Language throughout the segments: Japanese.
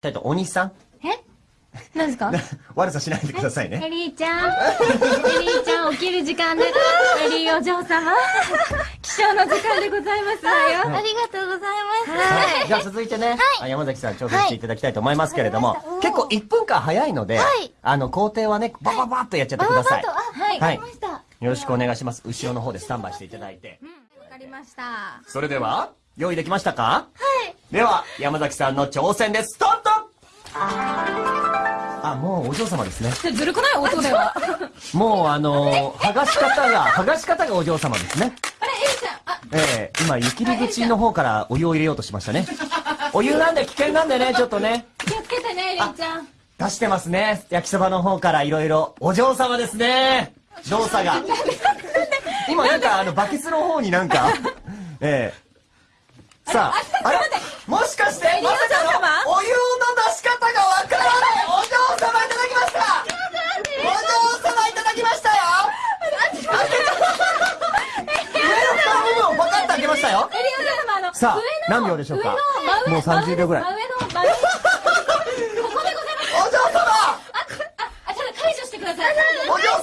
たいと、お兄さん？え？何ですか？悪さしないでくださいね。エリーちゃん。エリーちゃん起きる時間です。エリーお嬢様。起床の時間でございますわよ。ありがとうございます。はい。じゃあ続いてね、あ山崎さん挑戦していただきたいと思いますけれども、結構1分間早いので、はいあの、工程はね、バババッとやっちゃってください。バババッとあはい。はいわかりました。よろしくお願いします。後ろの方でスタンバイしていただいて。わかりました。それでは、用意できましたか？はい。では、山崎さんの挑戦です。スタートあ、もうお嬢様ですね。ずるくない？音では。もうあのー、剥がし方が、剥がし方がお嬢様ですね。あれ、エリーちゃん。あ、ええ今、湯切り口の方からお湯を入れようとしましたね。お湯なんで危険なんでね、ちょっとね。気をつけてね、エリーちゃん。出してますね。焼きそばの方からいろいろ。お嬢様ですね。動作が。今なんかあの、バケツの方になんか、ええさあ、あれもしかして、まさかの、お湯の出し方がわからないお嬢様いただきましたお嬢様いただきましたよ上の蓋の部分をパカッと開けましたよエリーお嬢様、あの、さあ何秒でしょうか？もう30秒ぐらい真上の、真上。ここでございます。お嬢様あ、あ、ちょっと解除してください。お嬢様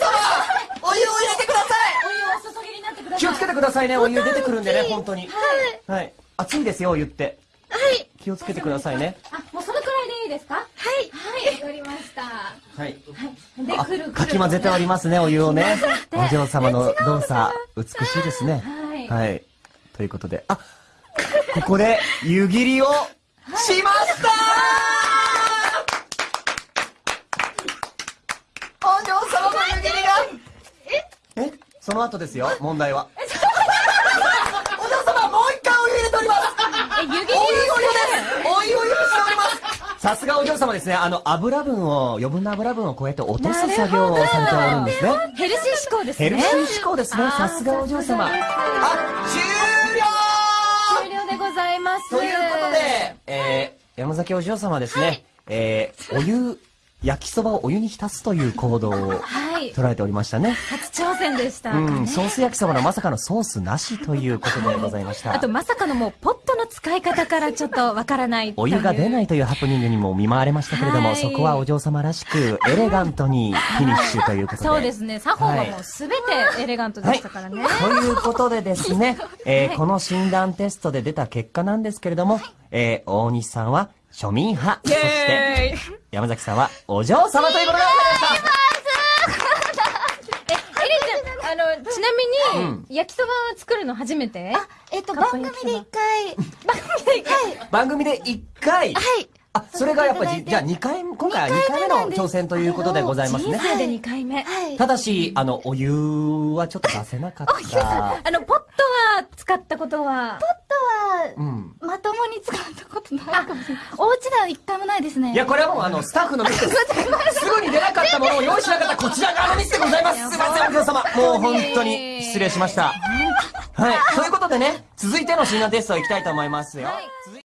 お湯を入れてくださいお湯をお注ぎになってください。気をつけてくださいね、お湯出てくるんでね、本当に。はい。はい。熱いですよ、お湯って。はい。気をつけてくださいね。あ、もうそのくらいでいいですかはい。はい、わかりました。はい。で、あくるくる。かき混ぜておりますね、お湯をね。おて嬢様の動作、美しいですね。はいはい。ということで、あ、ここで湯切りをしましたお嬢様の湯切りがえ？その後ですよ、問題は。お嬢 様、もう一回お湯入れておりますえ、湯切りお湯お湯ですお湯お湯しておりますさすがお嬢様ですね。あの、油分を、余分な油分をこうやって落とす作業をされておるんですね。ヘルシー思考ですね。ヘルシー志向ですね。さすがお嬢様。あ、終ます。ということで、えー、山崎お嬢様ですね。えー、お湯、焼きそばをお湯に浸すという行動をはい。捉えておりましたね。初挑戦でした。うん、ソース焼きそばのまさかのソースなしということでございました。あと、まさかのもう、ポットの使い方からちょっとわからないお湯が出ないい。というハプニングにも見舞われましたけれども、はいそこはお嬢様らしく、エレガントにフィニッシュということで。そうですね。作法はもうすべてエレガントでしたからね。ということでですね、えーこの診断テストで出た結果なんですけれども、えー大西さんは庶民派、そして山崎さんはお嬢様ということでございましたあの、ちなみに、焼きそばを作るの初めて？えっと、番組で一回、番組で一回、番組で1回、はい。あ、それがやっぱり、じゃあ2回、今回は2回目の挑戦ということでございますね。人生で2回目。はい。ただし、あの、お湯はちょっと出せなかった。あの、ポットは使ったことは、ポットは、うん。まともに使ったことないかもしれない。お家では一回もないですね。いや、これはもうあの、スタッフのミスです。すぐに出なかったものを用意しなかったこちら側のミスでございます。すいません、お嬢様。もう本当に失礼しました。はい。ということでね、続いての診断テスト行きたいと思いますよ。はい